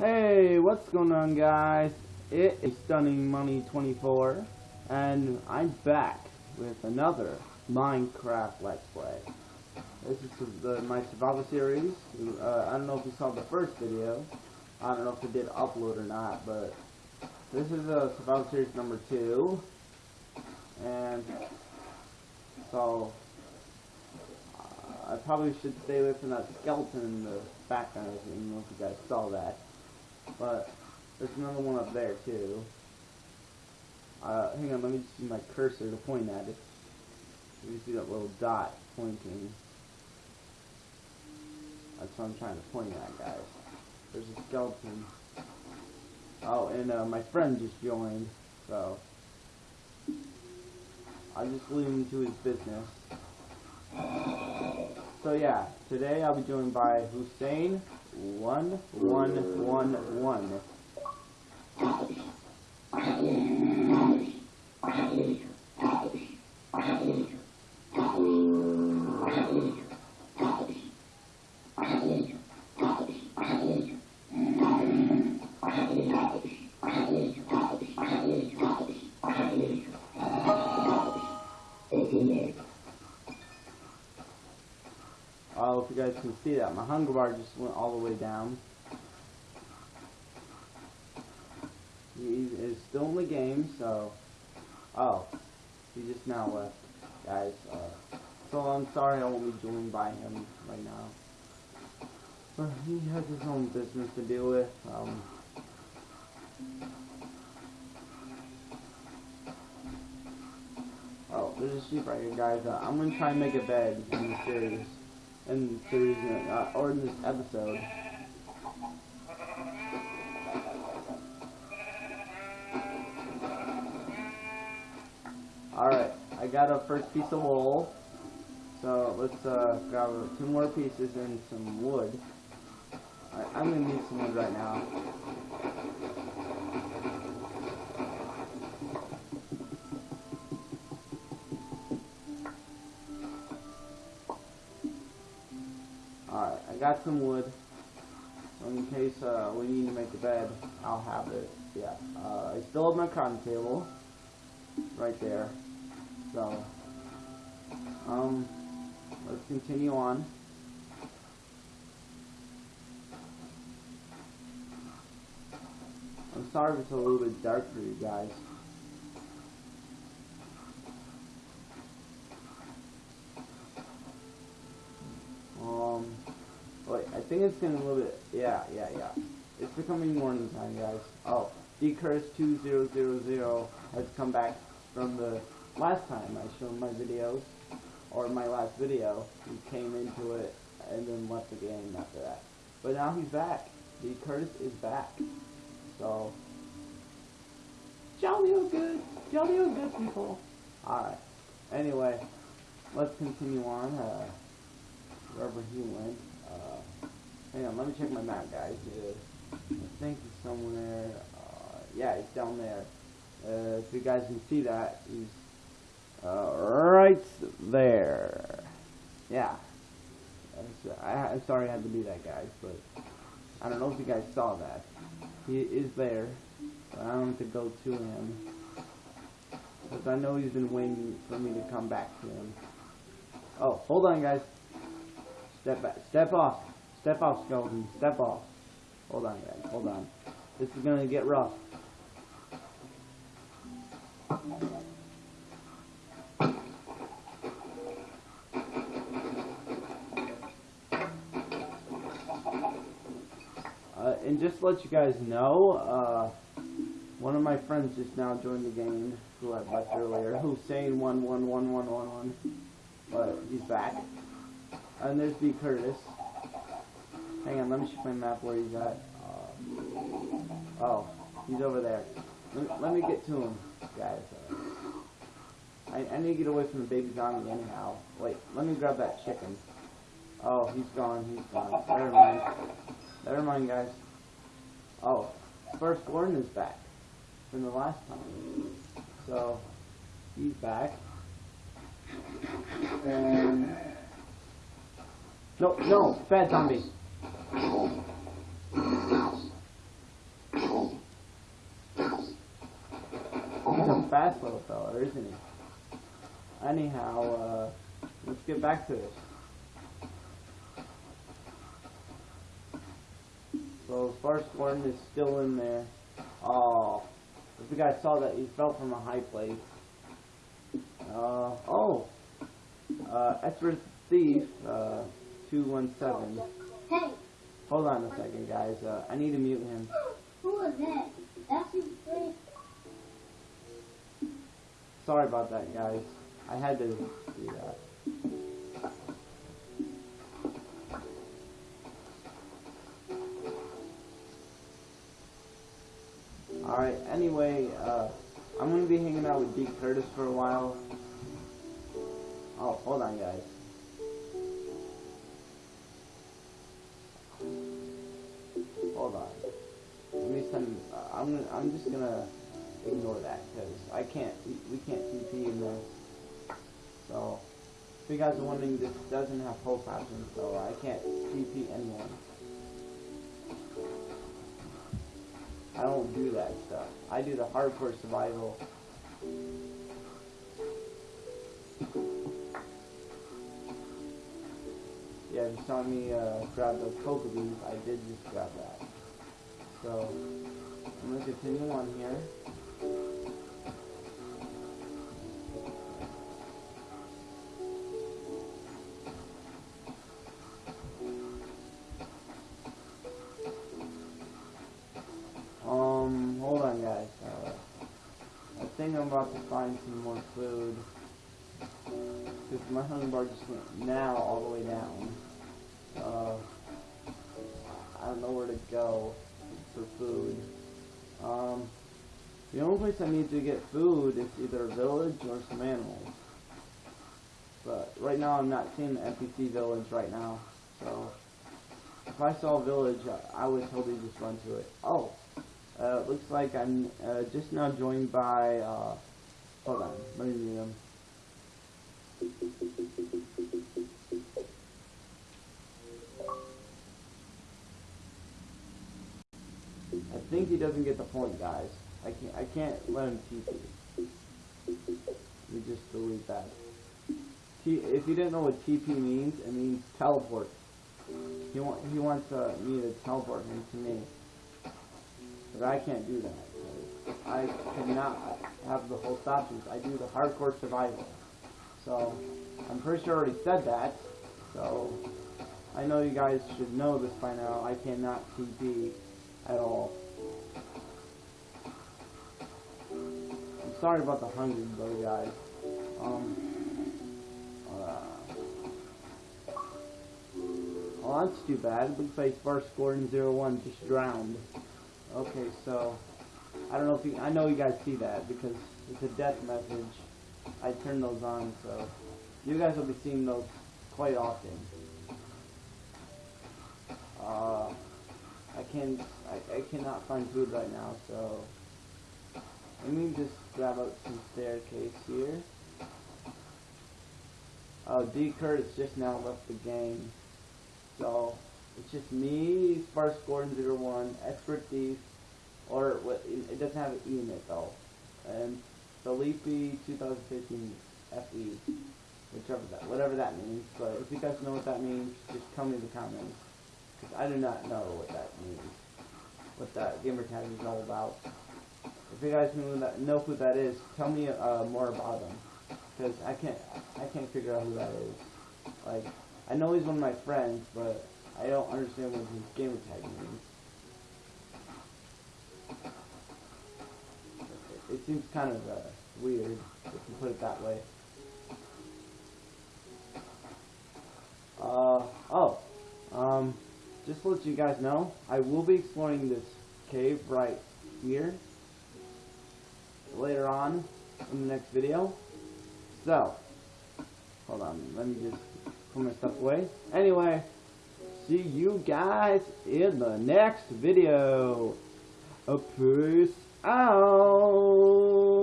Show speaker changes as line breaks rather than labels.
Hey, what's going on guys? It is Stunning Money 24 and I'm back with another Minecraft Let's Play. This is the, my survival series. Uh, I don't know if you saw the first video. I don't know if it did upload or not, but this is a survival series number two. And so uh, I probably should stay away from that skeleton in the background. I don't know if you guys saw that. But there's another one up there too. Uh, hang on, let me just use my cursor to point at it. You see that little dot pointing. That's what I'm trying to point at, guys. There's a skeleton. Oh, and uh, my friend just joined, so I'll just leave him to his business. So yeah, today I'll be joined by Hussein one one one one. Guys can see that, my hunger bar just went all the way down. He is still in the game, so... Oh, he just now left, guys. Uh, so I'm sorry I won't be joined by him right now. But he has his own business to deal with. Um, oh, there's a sheep right here, guys. Uh, I'm gonna try and make a bed the series in the series uh, or in this episode. Alright, I got a first piece of wool. So let's uh, grab two more pieces and some wood. Right, I'm gonna need some wood right now. Got some wood. In case uh, we need to make a bed, I'll have it. Yeah. Uh, I still have my crafting table. Right there. So, um, let's continue on. I'm sorry if it's a little bit dark for you guys. It's getting a little bit, yeah, yeah, yeah. It's becoming morning time, guys. Oh, DCurse2000 has come back from the last time I showed my videos, or my last video. He came into it and then left the game after that. But now he's back. D Curtis is back. So, jolly oh good, jolly oh good people. Alright. Anyway, let's continue on, uh, wherever he went. Uh, Hang on, let me check my map, guys. Uh, I think he's somewhere. Uh, yeah, he's down there. Uh, if you guys can see that, he's uh, right there. Yeah. I, am sorry I had to do that, guys, but I don't know if you guys saw that. He is there, I don't have to go to him. Because I know he's been waiting for me to come back to him. Oh, hold on, guys. Step back. Step off. Step off, skeleton. Step off. Hold on, guys. Hold on. This is gonna get rough. Uh, and just to let you guys know, uh, one of my friends just now joined the game, who I left earlier, Hussein one one one one one one, but he's back. And there's B Curtis. Hang on, let me check my map where he's at. Uh, oh, he's over there. Let, let, me get to him, guys. I, I need to get away from the baby zombie anyhow. Wait, let me grab that chicken. Oh, he's gone, he's gone. Never mind. Never mind, guys. Oh, first Gordon is back from the last time. So, he's back. And... No, no, bad zombie. He's a fast little fella, isn't he? Anyhow, uh, let's get back to it. So first one is still in there. Oh, if you guys saw that, he fell from a high place. Uh, oh, uh, Ezra Thief, uh, 217.
Hey.
Hold on a second, guys. Uh, I need to mute him.
who was that? That's you, Chris.
Sorry about that, guys. I had to do that. Alright, anyway, uh, I'm gonna be hanging out with Deke Curtis for a while. Oh, hold on, guys. Hold on. Let me send. Uh, I'm. I'm just gonna ignore that because I can't. We, we can't TP in. So, if you guys are wondering, this doesn't have post options, so I can't TP anyone. I don't do that stuff. I do the hardcore survival. Yeah, you saw me uh, grab the coca beans. I did just grab that. So, I'm gonna continue on here. Um, hold on guys. Uh, I think I'm about to find some more food. Because my hunger bar just went now all the way down. Uh, I don't know where to go for food. Um, the only place I need to get food is either a village or some animals. But right now I'm not seeing the NPC village right now. So if I saw a village, I I would totally just run to it. Oh, uh, looks like I'm uh, just now joined by. Uh, hold on, let me mute him. Think he doesn't get the point, guys. I can't. I can't let him TP. Me just delete that. T if you didn't know what TP means, it means teleport. He want he wants uh, me to teleport him to me, but I can't do that. I cannot have the host options. I do the hardcore survival. So I'm pretty sure I already said that. So I know you guys should know this by now. I cannot TP at all. Sorry about the hunger though, guys. Um. Uh, well, that's too bad. Looks like Sparse Gordon 01 just drowned. Okay, so I don't know if you. I know you guys see that because it's a death message. I turn those on, so you guys will be seeing those quite often. Uh, I can I, I cannot find food right now, so let me just grab out some staircase here. Oh, D Curtis just now left the game, so it's just me, Sparse Gordon 01, Expert Thief, or what? It doesn't have an E in it though, and Felipe 2015 FE, whichever that whatever that means. But if you guys know what that means, just tell me in the comments. Because I do not know what that means. What that gamer tag is all about. If you guys know, that, know who that is, tell me uh, more about him. Because I can't, I can't figure out who that is. Like, I know he's one of my friends, but I don't understand what his gamer tag means. It, it seems kind of uh, weird, if you put it that way. Uh, oh, um, just to let you guys know, I will be exploring this cave right here later on in the next video. So, hold on, let me just put my stuff away. Anyway, see you guys in the next video. A peace out.